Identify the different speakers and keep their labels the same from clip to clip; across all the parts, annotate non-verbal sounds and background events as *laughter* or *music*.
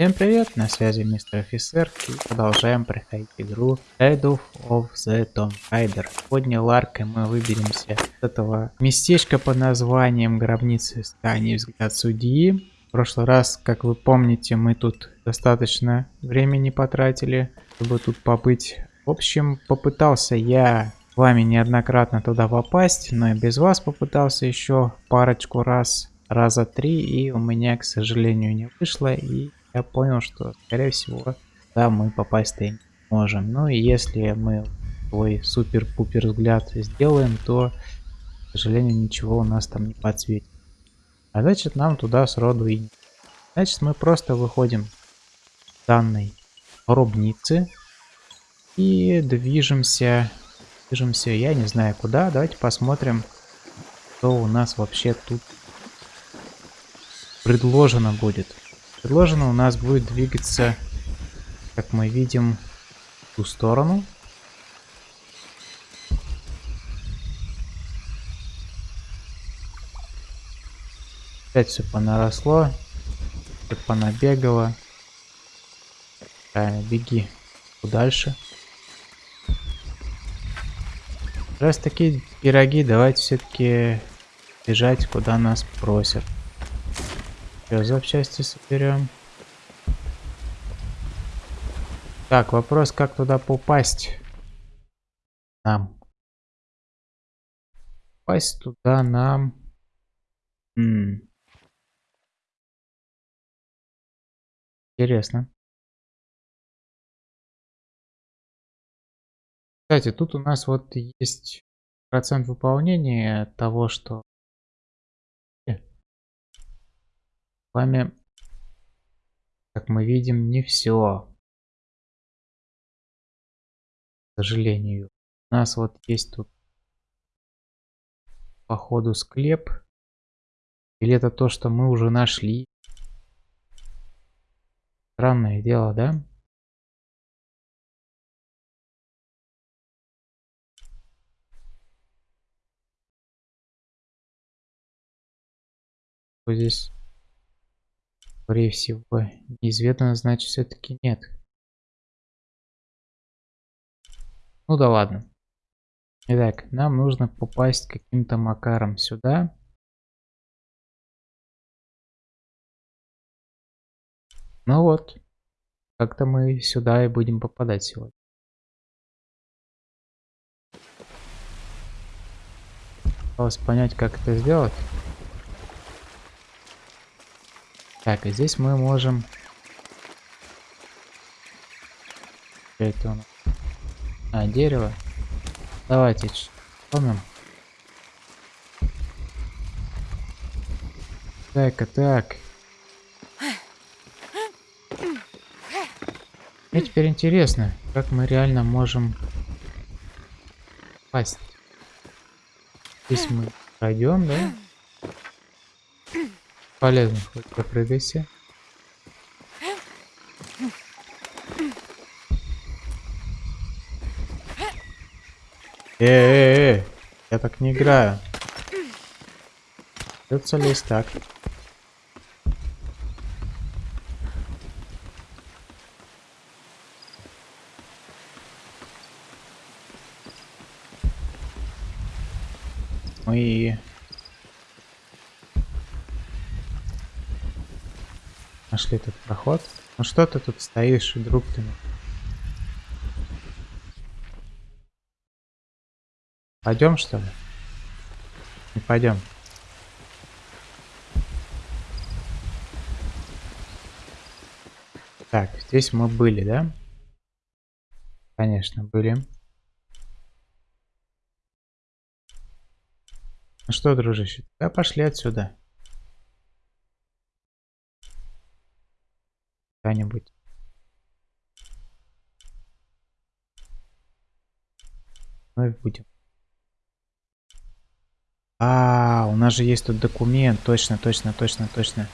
Speaker 1: Всем привет, на связи мистер офицер и продолжаем проходить игру Shadow of the Tomb Raider. Сегодня Ларкой мы выберемся с этого местечка под названием Гробницы Стани Взгляд Судьи. В прошлый раз, как вы помните, мы тут достаточно времени потратили, чтобы тут побыть. В общем, попытался я с вами неоднократно туда попасть, но и без вас попытался еще парочку раз, раза три, и у меня, к сожалению, не вышло, и я понял, что, скорее всего, да, мы попасть-то не можем. Ну и если мы свой супер-пупер взгляд сделаем, то, к сожалению, ничего у нас там не подсветит. А значит, нам туда сроду и не. Значит, мы просто выходим с данной гробницы и движемся, движемся, я не знаю куда. Давайте посмотрим, что у нас вообще тут предложено будет. Предложено у нас будет двигаться, как мы видим, в ту сторону. Опять все понаросло, все понабегало. Правильно, беги дальше. Раз такие пироги, давайте все-таки бежать, куда нас просят. Все, запчасти соберем. Так, вопрос, как туда попасть? Нам. Попасть туда нам... М -м. Интересно. Кстати, тут у нас вот есть процент выполнения того, что вами, как мы видим, не все. К сожалению. У нас вот есть тут по ходу склеп. Или это то, что мы уже нашли? Странное дело, да? Здесь Скорее всего, неизвестно, значит, все-таки нет. Ну да ладно. Итак, нам нужно попасть каким-то макаром сюда. Ну вот, как-то мы сюда и будем попадать сегодня. Осталось понять, как это сделать. Так, и здесь мы можем... Это у нас? А, дерево. Давайте помним. Так, а так. Мне теперь интересно, как мы реально можем пасть. Здесь мы пройдем, да? Полезно, хоть попрыгайся. Э, -э, э, я так не играю. Придется лезть так. Мы Нашли этот проход. Ну что ты тут стоишь, друг ты? Пойдем что ли? Не пойдем. Так, здесь мы были, да? Конечно, были. Ну что, дружище, да пошли отсюда. Вновь ну будем. А, у нас же есть тут документ. Точно, точно, точно, точно.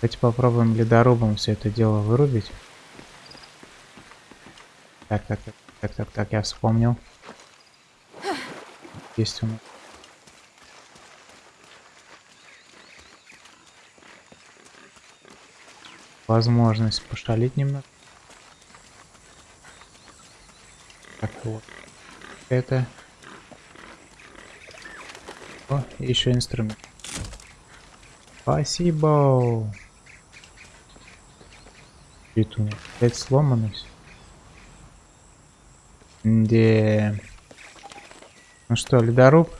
Speaker 1: Давайте попробуем ледорубом все это дело вырубить. Так, так, так, так, так, так, я вспомнил. Есть у нас возможность пошалить немного. Так вот. Это. О, еще инструмент. Спасибо. Это у опять сломанность. Где? Ну что, ледоруб?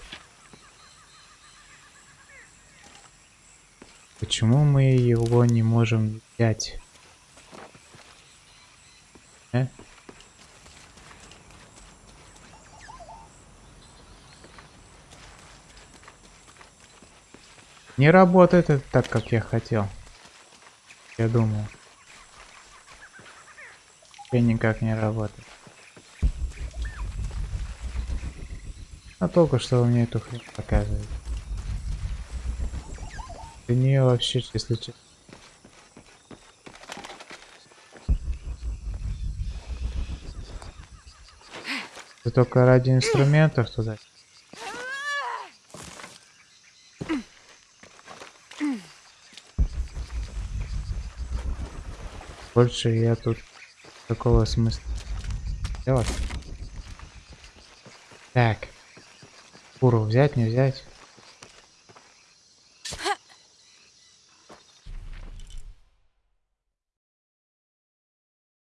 Speaker 1: Почему мы его не можем взять? Э? Не работает это так, как я хотел. Я думаю. Я никак не работает. А только что вы мне эту хрень показываете. Для нее вообще, если честно. Это только ради инструментов туда. Больше я тут такого смысла делать. Так. Куру взять, не взять?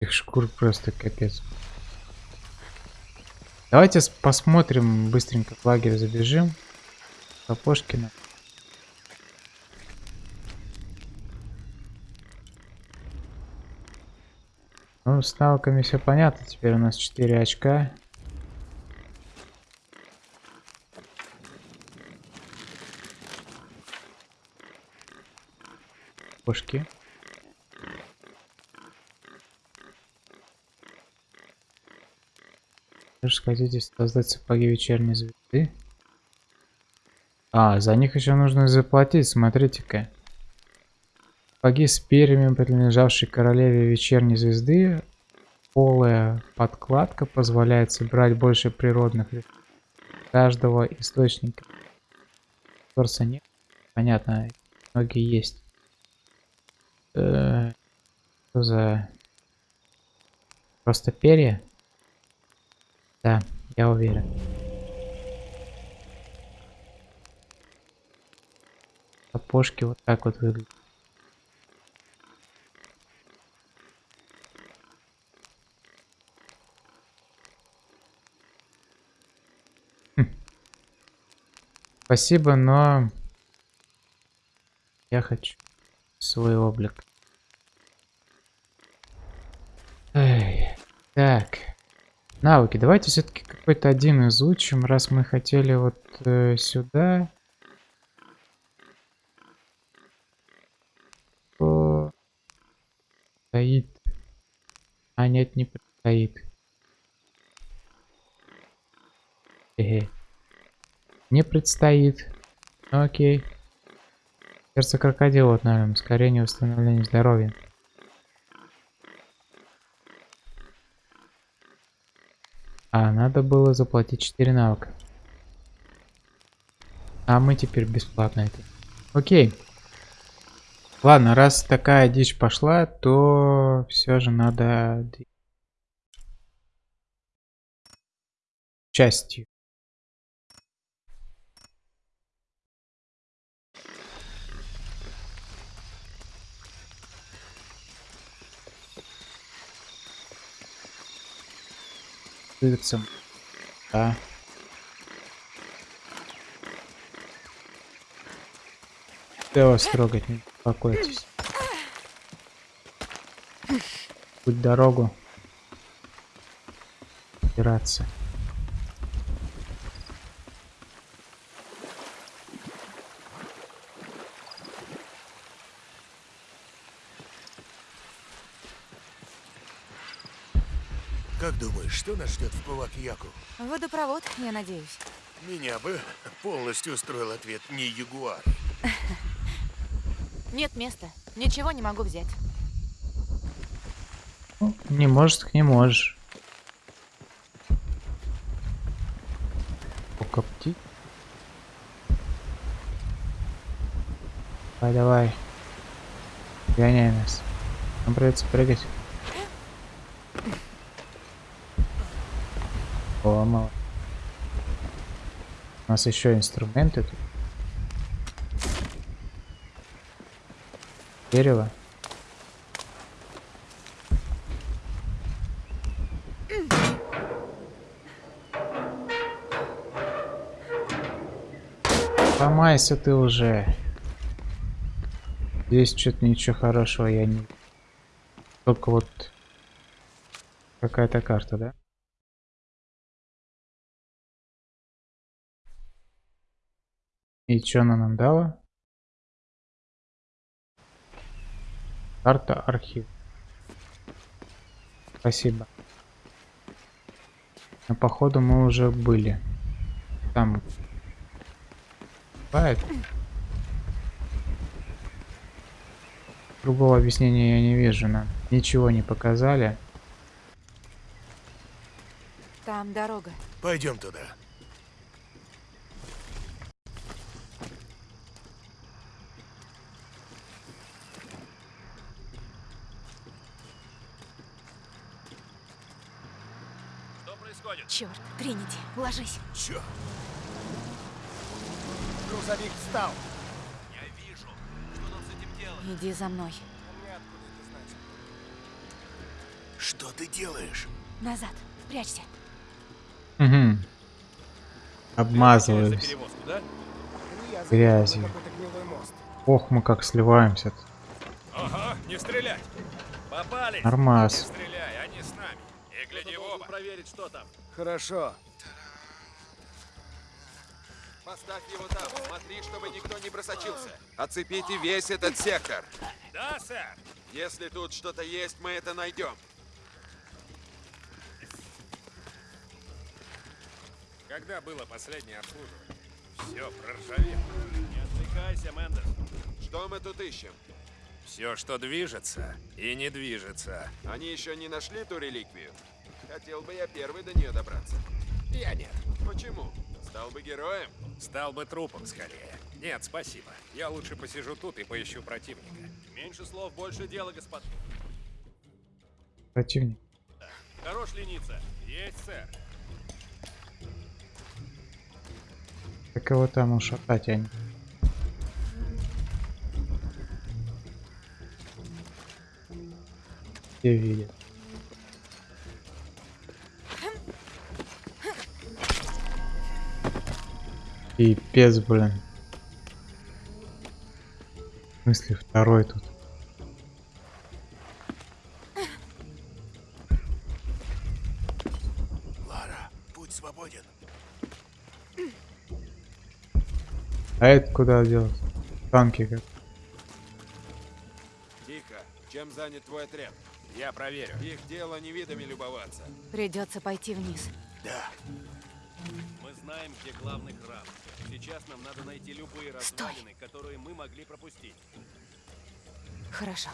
Speaker 1: Их шкур просто капец. Давайте посмотрим быстренько в лагерь забежим. Сапожкина. Ну, с навыками все понятно. Теперь у нас 4 очка. Можешь хотите создать сапоги вечерней звезды? А, за них еще нужно заплатить, смотрите-ка. Сапоги с перьями, принадлежавшие королеве вечерней звезды. Полая подкладка позволяет собирать больше природных каждого источника. Торса нет. Понятно, многие есть. -э что за... Просто перья? Да, я уверен. Сапожки вот так вот выглядят. Хм. Спасибо, но я хочу свой облик. Эй, так. Навыки. Давайте все-таки какой-то один изучим, раз мы хотели вот э, сюда. Стоит. А нет, не предстоит. Эге. Не предстоит. Ну, окей. Сердце крокодила, наверное, ускорение восстановления здоровья. А, надо было заплатить 4 навыка. А мы теперь бесплатно это. Окей. Ладно, раз такая дичь пошла, то все же надо частью. Двигаться. Да. Я вас трогать не беспокойтесь. Путь дорогу. Опираться.
Speaker 2: Как думаешь, что нас ждет в Палак-Яку?
Speaker 3: Водопровод, я надеюсь.
Speaker 2: Меня бы полностью устроил ответ не Ягуар. *laughs*
Speaker 3: Нет места. Ничего не могу взять.
Speaker 1: Не может, не можешь. Покопти. Давай, давай. Гоняй нас. Нам придется прыгать. Мало. У нас еще инструменты тут. Дерево. Ломайся ты уже. Здесь что-то ничего хорошего я не... Только вот... Какая-то карта, да? И что она нам дала? Карта архив. Спасибо. Но походу мы уже были. Там. Бывает. Другого объяснения я не вижу. Нам ничего не показали.
Speaker 3: Там дорога.
Speaker 2: Пойдем туда.
Speaker 3: Черт, Тринити, ложись.
Speaker 2: Чё?
Speaker 4: Грузовик встал.
Speaker 3: Иди за мной.
Speaker 2: Что ты делаешь?
Speaker 3: Назад. Прячься.
Speaker 1: Угу. Обмазываюсь грязью. Ох, мы как сливаемся. -то.
Speaker 5: Ага, не стрелять! Попали!
Speaker 1: Нормас.
Speaker 5: Не стреляй, они с нами. И гляди в оба. Проверить, что там.
Speaker 4: Хорошо.
Speaker 6: Поставь его там. Смотри, чтобы никто не просочился. Оцепите весь этот сектор.
Speaker 5: Да, сэр!
Speaker 6: Если тут что-то есть, мы это найдем.
Speaker 5: Когда было последнее обслуживание? Все проржавело. Не отвлекайся, Мендес.
Speaker 6: Что мы тут ищем?
Speaker 5: Все, что движется и не движется.
Speaker 6: Они еще не нашли ту реликвию? Хотел бы я первый до нее добраться.
Speaker 4: Я нет.
Speaker 6: Почему? Стал бы героем?
Speaker 5: Стал бы трупом скорее. Нет, спасибо. Я лучше посижу тут и поищу противника. Меньше слов, больше дела, господ.
Speaker 1: Противник.
Speaker 5: Хорош лениться. Есть, сэр.
Speaker 1: Как его там ушатать, они. Все видят. Пипец, блин. В смысле второй тут?
Speaker 2: Лара, путь свободен.
Speaker 1: А это куда делся? Танки как.
Speaker 6: Тихо. Чем занят твой отряд?
Speaker 5: Я проверю.
Speaker 6: Их дело не видами любоваться.
Speaker 3: Придется пойти вниз.
Speaker 2: Да.
Speaker 5: Мы знаем, где главный храм. Сейчас нам надо найти любые
Speaker 3: Стой.
Speaker 5: развалины, которые мы могли пропустить.
Speaker 3: Хорошо.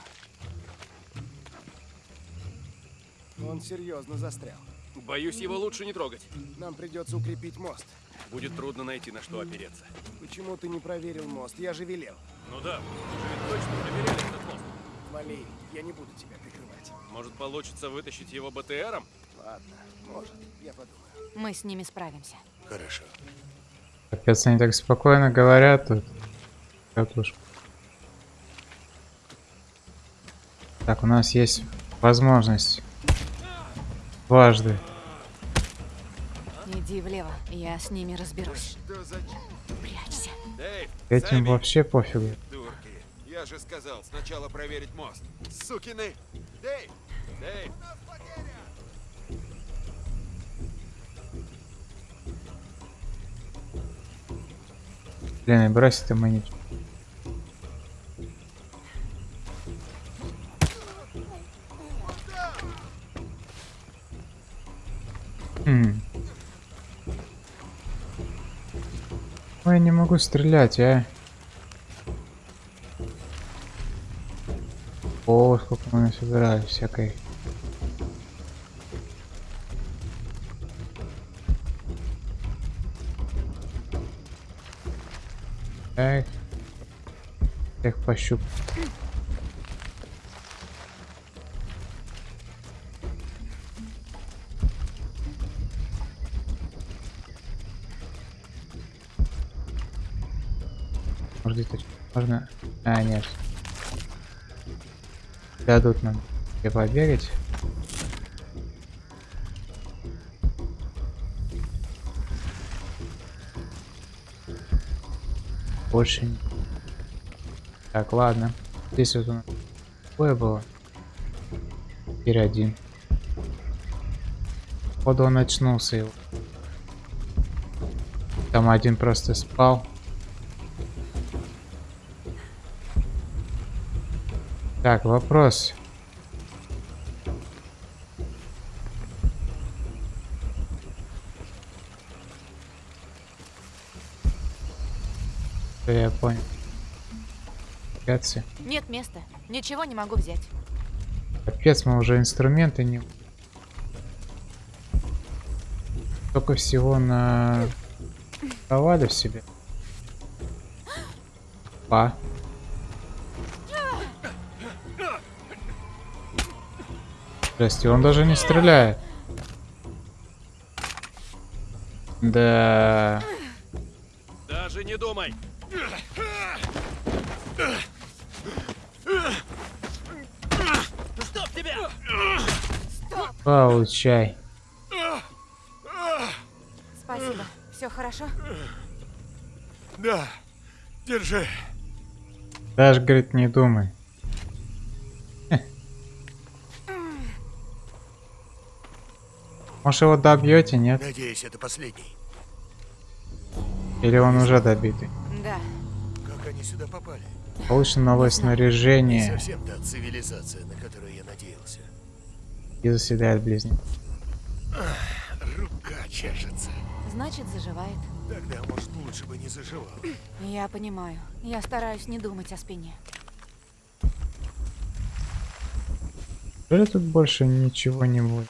Speaker 4: Он серьезно застрял.
Speaker 5: Боюсь, его лучше не трогать.
Speaker 4: Нам придется укрепить мост.
Speaker 5: Будет трудно найти, на что опереться.
Speaker 4: Почему ты не проверил мост? Я же велел.
Speaker 5: Ну да, мы же ведь точно проверяли этот мост.
Speaker 4: Вали, я не буду тебя прикрывать.
Speaker 5: Может, получится вытащить его БТРом?
Speaker 4: Ладно, может, я подумаю.
Speaker 3: Мы с ними справимся.
Speaker 2: Хорошо.
Speaker 1: Капец, они так спокойно говорят тут. Уж. Так, у нас есть возможность. Дважды.
Speaker 3: Иди влево, я с ними разберусь. Прячься.
Speaker 6: Дэйв,
Speaker 1: Этим
Speaker 6: Сэмми,
Speaker 1: вообще пофигу.
Speaker 6: Дурки. Я же сказал, сначала проверить мост. Сукины! Дэйв! Дэйв!
Speaker 1: Блин, брось это мы не... Хм. Ой, не могу стрелять, а. О, сколько мы насобирали всякой. Так. Так, пощуп. Можно? Можно? А, нет. Дадут нам. Я поверить. Не... Так, ладно. Здесь вот нас такое было. Теперь один. Походу он очнулся его. Там один просто спал. Так, вопрос. Что я понял. Капец,
Speaker 3: Нет места. Ничего не могу взять.
Speaker 1: Капец, мы уже инструменты не... Только всего на... Провали в себе. Па. Здрасте, он даже не стреляет. Да.
Speaker 5: Даже не думай. Стоп тебя!
Speaker 1: Получай.
Speaker 3: Спасибо. Все хорошо?
Speaker 2: Да, держи.
Speaker 1: Даже, говорит, не думай. Может его добьете, нет?
Speaker 2: Надеюсь, это последний.
Speaker 1: Или он уже добитый?
Speaker 2: Они сюда попали?
Speaker 1: Получено новое
Speaker 2: знаю. Не
Speaker 1: снаряжение
Speaker 2: совсем та цивилизация, на которую я надеялся.
Speaker 1: и заседает близнец.
Speaker 2: Рука чешется.
Speaker 3: Значит, заживает.
Speaker 2: Тогда, может, лучше бы не заживал.
Speaker 3: Я понимаю. Я стараюсь не думать о спине.
Speaker 1: Неужели тут больше ничего не будет?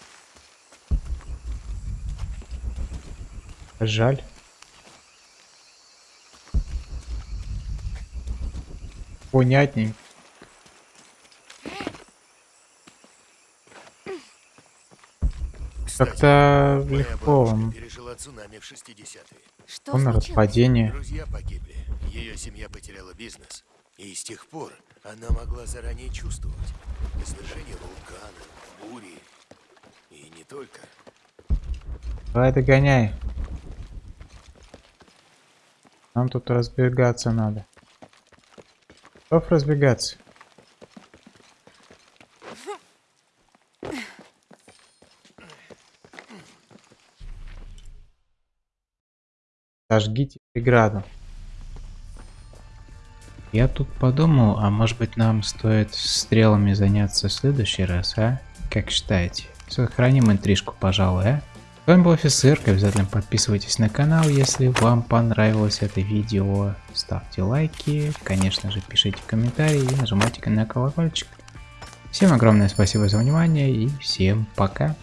Speaker 1: Жаль.
Speaker 2: Кстати,
Speaker 1: Как-то легко
Speaker 2: пережила цунами в 60-е.
Speaker 3: Что
Speaker 1: Он
Speaker 3: случилось?
Speaker 1: падение.
Speaker 2: Друзья погибли. Ее семья потеряла бизнес. И с тех пор она могла заранее чувствовать извержение вулкана, бури. И не только.
Speaker 1: Давай догоняй. Нам тут разбегаться надо. Готов разбегаться? Сожгите преграду. Я тут подумал, а может быть нам стоит стрелами заняться в следующий раз, а? Как считаете? Сохраним интрижку, пожалуй, а? С вами был офицер, обязательно подписывайтесь на канал, если вам понравилось это видео. Ставьте лайки, конечно же пишите комментарии и нажимайте на колокольчик. Всем огромное спасибо за внимание и всем пока.